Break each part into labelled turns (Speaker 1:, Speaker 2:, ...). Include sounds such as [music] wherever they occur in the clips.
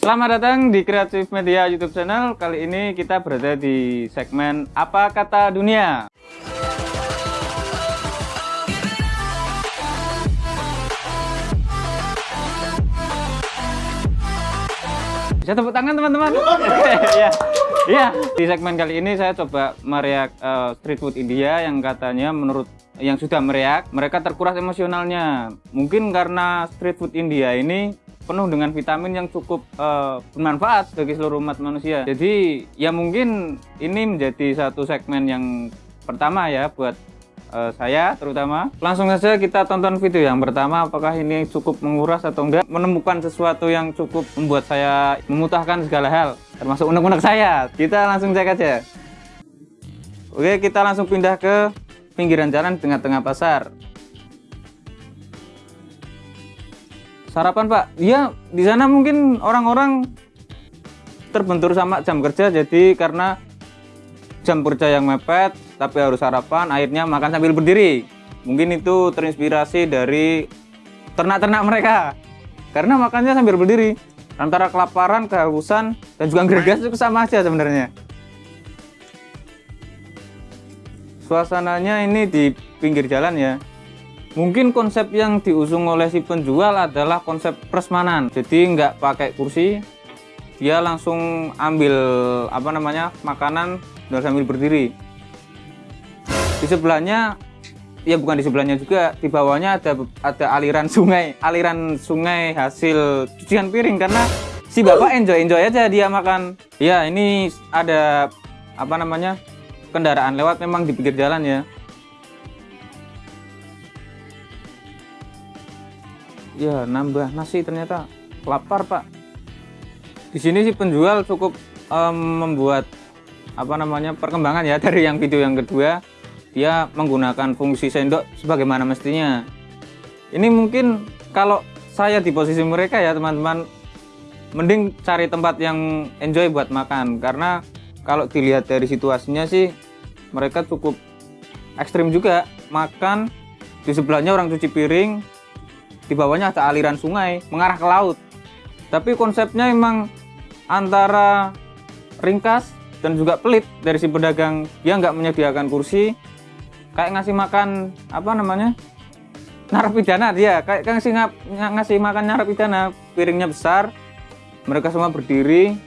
Speaker 1: Selamat datang di Kreatif Media YouTube channel. Kali ini kita berada di segmen Apa Kata Dunia. Bisa tepuk tangan teman-teman. [laughs] ya. Ya, di segmen kali ini saya coba meriak uh, street food India yang katanya menurut yang sudah meriak, mereka terkuras emosionalnya. Mungkin karena street food India ini penuh dengan vitamin yang cukup uh, bermanfaat bagi seluruh umat manusia. Jadi ya mungkin ini menjadi satu segmen yang pertama ya buat uh, saya terutama. Langsung saja kita tonton video yang pertama apakah ini cukup menguras atau enggak. Menemukan sesuatu yang cukup membuat saya memutahkan segala hal termasuk unek-unek saya. Kita langsung cek aja. Oke kita langsung pindah ke pinggiran jalan tengah-tengah pasar. sarapan pak iya di sana mungkin orang-orang terbentur sama jam kerja jadi karena jam kerja yang mepet tapi harus sarapan akhirnya makan sambil berdiri mungkin itu terinspirasi dari ternak-ternak mereka karena makannya sambil berdiri antara kelaparan, kehausan, dan juga gregas itu sama aja sebenarnya suasananya ini di pinggir jalan ya Mungkin konsep yang diusung oleh si penjual adalah konsep prasmanan. Jadi nggak pakai kursi, dia langsung ambil apa namanya makanan dan sambil berdiri. Di sebelahnya, ya bukan di sebelahnya juga, di bawahnya ada ada aliran sungai, aliran sungai hasil cucian piring karena si bapak enjoy enjoy aja dia makan. Ya ini ada apa namanya kendaraan lewat memang di pinggir jalan ya. ya nambah nasi ternyata lapar pak. Di sini sih penjual cukup um, membuat apa namanya perkembangan ya dari yang video yang kedua dia menggunakan fungsi sendok sebagaimana mestinya. Ini mungkin kalau saya di posisi mereka ya teman-teman mending cari tempat yang enjoy buat makan. Karena kalau dilihat dari situasinya sih mereka cukup ekstrim juga. Makan di sebelahnya orang cuci piring di bawahnya ada aliran sungai mengarah ke laut. Tapi konsepnya emang antara ringkas dan juga pelit dari si pedagang. Dia nggak menyediakan kursi kayak ngasih makan apa namanya narapidana dia kayak ngasih ngasih makan narapidana. Piringnya besar mereka semua berdiri.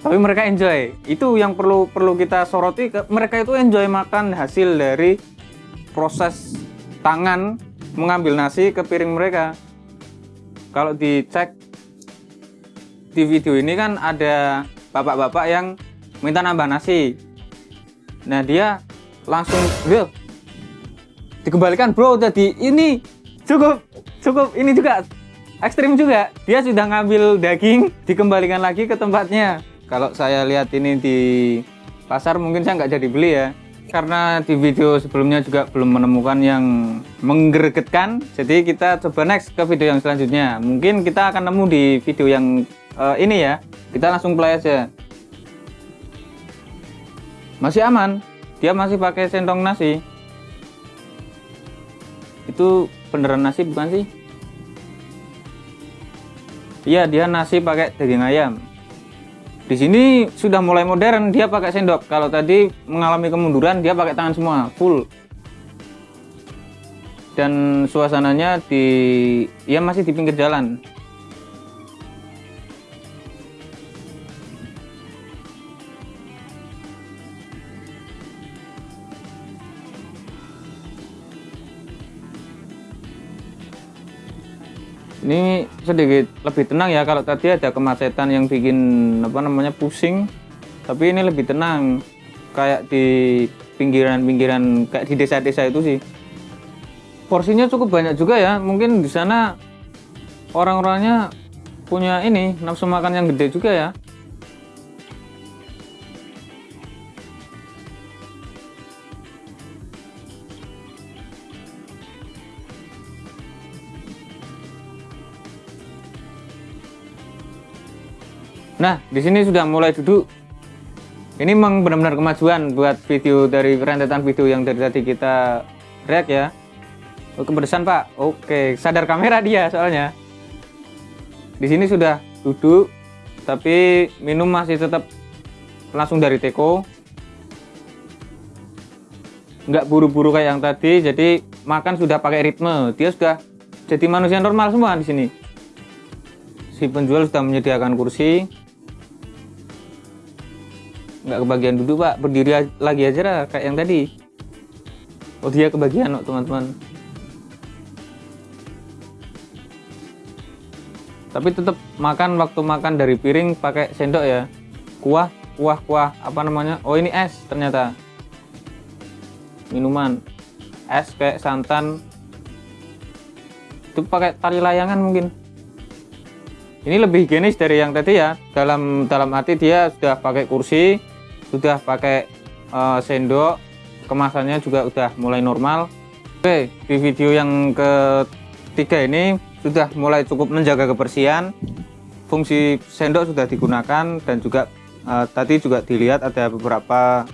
Speaker 1: Tapi mereka enjoy. Itu yang perlu perlu kita soroti mereka itu enjoy makan hasil dari proses tangan mengambil nasi ke piring mereka. Kalau dicek di video ini kan ada bapak-bapak yang minta nambah nasi. Nah dia langsung bro dikembalikan bro jadi ini cukup cukup ini juga ekstrim juga. Dia sudah ngambil daging dikembalikan lagi ke tempatnya. Kalau saya lihat ini di pasar mungkin saya nggak jadi beli ya. Karena di video sebelumnya juga belum menemukan yang menggeregetkan. Jadi kita coba next ke video yang selanjutnya. Mungkin kita akan nemu di video yang uh, ini ya. Kita langsung play aja. Masih aman dia masih pakai sendok nasi itu beneran nasi bukan sih iya dia nasi pakai daging ayam di sini sudah mulai modern, dia pakai sendok. Kalau tadi mengalami kemunduran, dia pakai tangan semua, full. Dan suasananya di ya masih di pinggir jalan. Ini sedikit lebih tenang ya kalau tadi ada kemacetan yang bikin apa namanya pusing. Tapi ini lebih tenang kayak di pinggiran-pinggiran kayak di desa-desa itu sih. Porsinya cukup banyak juga ya. Mungkin di sana orang-orangnya punya ini nafsu makan yang gede juga ya Nah, di sini sudah mulai duduk. Ini memang benar-benar kemajuan buat video dari rentetan video yang dari tadi kita react ya. Oh, kepedesan Pak. Oke, sadar kamera dia soalnya. Di sini sudah duduk tapi minum masih tetap langsung dari teko nggak buru-buru kayak yang tadi jadi makan sudah pakai ritme dia sudah jadi manusia normal semua di sini si penjual sudah menyediakan kursi nggak kebagian duduk pak. Berdiri lagi aja lah kayak yang tadi. Oh dia kebagian kok teman-teman. Tapi tetap makan waktu makan dari piring pakai sendok ya. Kuah kuah kuah. Apa namanya? Oh ini es ternyata. Minuman. Es kayak santan. Itu pakai tali layangan mungkin. Ini lebih higienis dari yang tadi ya. Dalam dalam arti dia sudah pakai kursi sudah pakai uh, sendok kemasannya juga udah mulai normal. Oke di video yang ketiga ini sudah mulai cukup menjaga kebersihan. Fungsi sendok sudah digunakan dan juga uh, tadi juga dilihat ada beberapa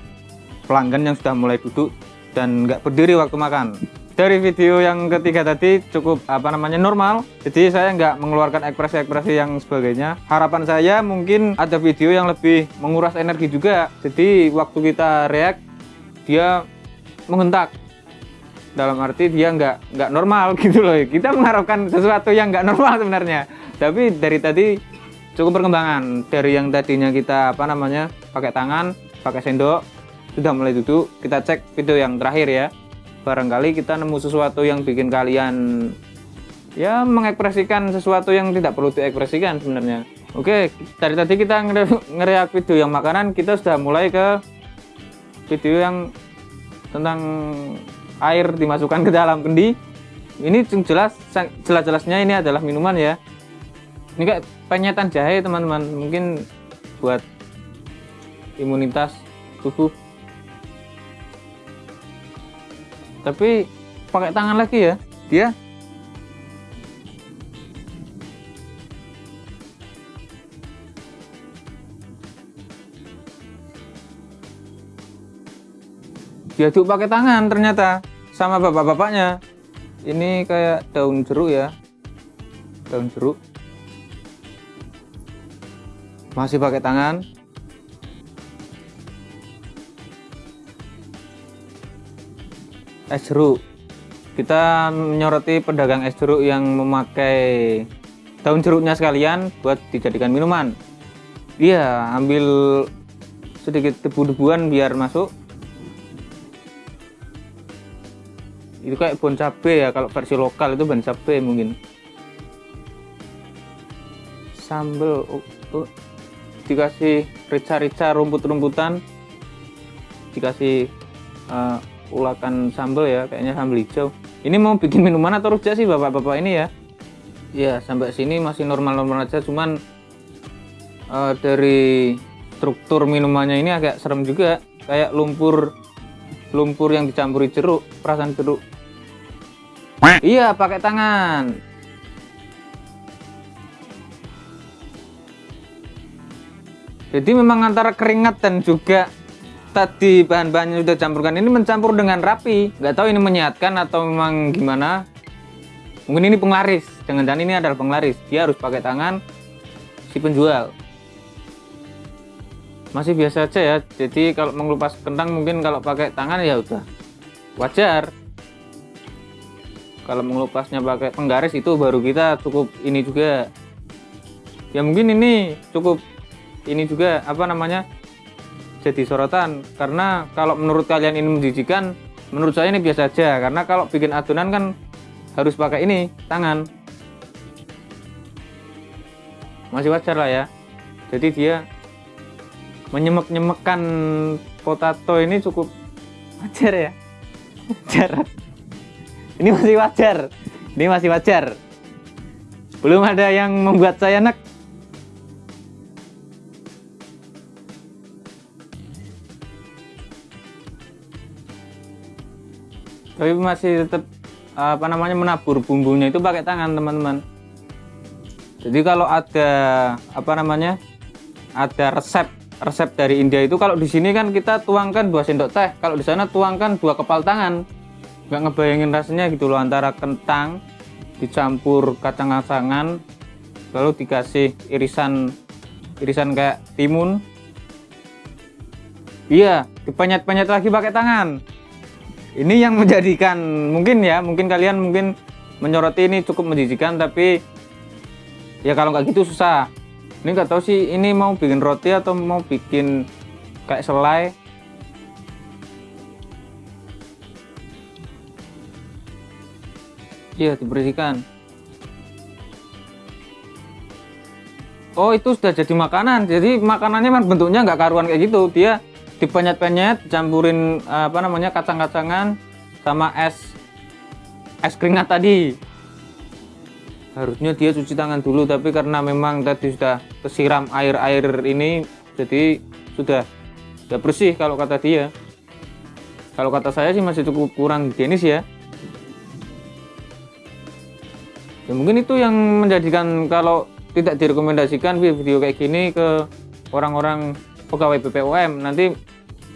Speaker 1: pelanggan yang sudah mulai duduk dan nggak berdiri waktu makan dari video yang ketiga tadi cukup apa namanya normal. Jadi saya nggak mengeluarkan ekspresi-ekspresi yang sebagainya. Harapan saya mungkin ada video yang lebih menguras energi juga. Jadi waktu kita react dia menghentak. Dalam arti dia nggak nggak normal [laughs] gitu loh. Kita mengharapkan sesuatu yang nggak normal sebenarnya. Tapi dari tadi cukup perkembangan. Dari yang tadinya kita apa namanya pakai tangan pakai sendok sudah mulai duduk. Kita cek video yang terakhir ya barangkali kita nemu sesuatu yang bikin kalian ya mengekspresikan sesuatu yang tidak perlu diekspresikan sebenarnya. Oke dari tadi kita ngereak video yang makanan kita sudah mulai ke video yang tentang air dimasukkan ke dalam kendi. Ini jelas jelas-jelasnya ini adalah minuman ya. Ini kayak penyetan jahe teman-teman. Mungkin buat imunitas tubuh tapi pakai tangan lagi ya. Dia diaduk pakai tangan ternyata sama bapak-bapaknya. Ini kayak daun jeruk ya. Daun jeruk. Masih pakai tangan es jeruk. Kita menyoroti pedagang es jeruk yang memakai daun jeruknya sekalian buat dijadikan minuman. Iya ambil sedikit debu-debuan biar masuk. Itu kayak bon cabe ya kalau versi lokal itu bon cabe mungkin. Sambal oh, oh. dikasih rica-rica rumput-rumputan. Dikasih uh, ulakan sambal ya kayaknya sambal hijau. Ini mau bikin minuman atau rujak sih bapak-bapak ini ya? Ya sampai sini masih normal-normal aja cuman uh, dari struktur minumannya ini agak serem juga. Kayak lumpur lumpur yang dicampuri jeruk perasaan jeruk. Iya pakai tangan. Jadi memang antara keringat dan juga tadi bahan-bahannya sudah campurkan. Ini mencampur dengan rapi. Nggak tahu ini menyehatkan atau memang gimana. Mungkin ini penglaris. Jangan-jangan ini adalah penglaris. Dia harus pakai tangan si penjual. Masih biasa aja ya. Jadi kalau mengelupas kentang mungkin kalau pakai tangan ya udah wajar. Kalau mengelupasnya pakai penggaris itu baru kita cukup ini juga. Ya mungkin ini cukup ini juga apa namanya jadi sorotan. Karena kalau menurut kalian ini menjijikan menurut saya ini biasa aja. Karena kalau bikin adonan kan harus pakai ini tangan. Masih wajar lah ya. Jadi dia menyemek-nyemekkan potato ini cukup wajar ya. Wajar. Ini masih wajar. Ini masih wajar. Belum ada yang membuat saya nek tapi masih tetap apa namanya menabur bumbunya itu pakai tangan teman-teman. Jadi kalau ada apa namanya ada resep resep dari India itu kalau di sini kan kita tuangkan dua sendok teh. Kalau di sana tuangkan dua kepal tangan. Nggak ngebayangin rasanya gitu loh antara kentang dicampur kacang asangan lalu dikasih irisan irisan kayak timun. Iya dipenyet-penyet lagi pakai tangan ini yang menjadikan mungkin ya mungkin kalian mungkin menyoroti ini cukup menjijikan tapi ya kalau nggak gitu susah. Ini nggak tahu sih ini mau bikin roti atau mau bikin kayak selai? Iya dibersihkan. Oh itu sudah jadi makanan. Jadi makanannya kan bentuknya nggak karuan kayak gitu. Dia dipenyet-penyet campurin apa namanya kacang-kacangan sama es es keringat tadi. Harusnya dia cuci tangan dulu tapi karena memang tadi sudah kesiram air-air ini jadi sudah sudah bersih kalau kata dia. Kalau kata saya sih masih cukup kurang higienis ya. Ya mungkin itu yang menjadikan kalau tidak direkomendasikan video kayak gini ke orang-orang pegawai BPOM nanti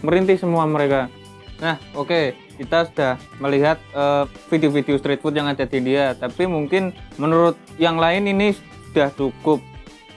Speaker 1: merintih semua mereka. Nah oke okay kita sudah melihat eh, video-video uh, street food yang ada di India. Tapi mungkin menurut yang lain ini sudah cukup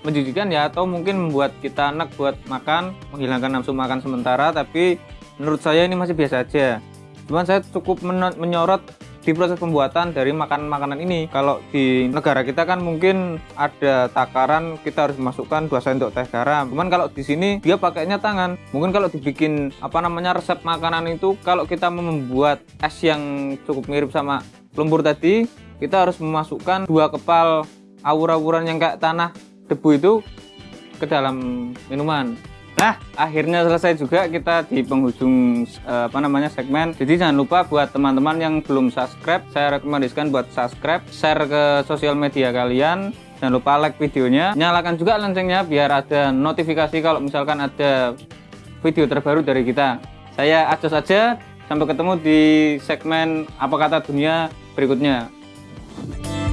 Speaker 1: menjijikan ya atau mungkin membuat kita enak buat makan menghilangkan nafsu makan sementara. Tapi menurut saya ini masih biasa aja. Cuman saya cukup menyorot di proses pembuatan dari makanan-makanan ini. Kalau di negara kita kan mungkin ada takaran kita harus masukkan 2 sendok teh garam. Cuman kalau di sini dia pakainya tangan. Mungkin kalau dibikin apa namanya resep makanan itu kalau kita membuat es yang cukup mirip sama lumpur tadi kita harus memasukkan dua kepal awur-awuran yang kayak tanah debu itu ke dalam minuman Nah, akhirnya selesai juga kita di penghujung eh, apa namanya segmen. Jadi jangan lupa buat teman-teman yang belum subscribe, saya rekomendasikan buat subscribe, share ke sosial media kalian. Jangan lupa like videonya, nyalakan juga loncengnya biar ada notifikasi kalau misalkan ada video terbaru dari kita. Saya Acos saja, sampai ketemu di segmen apa kata dunia berikutnya.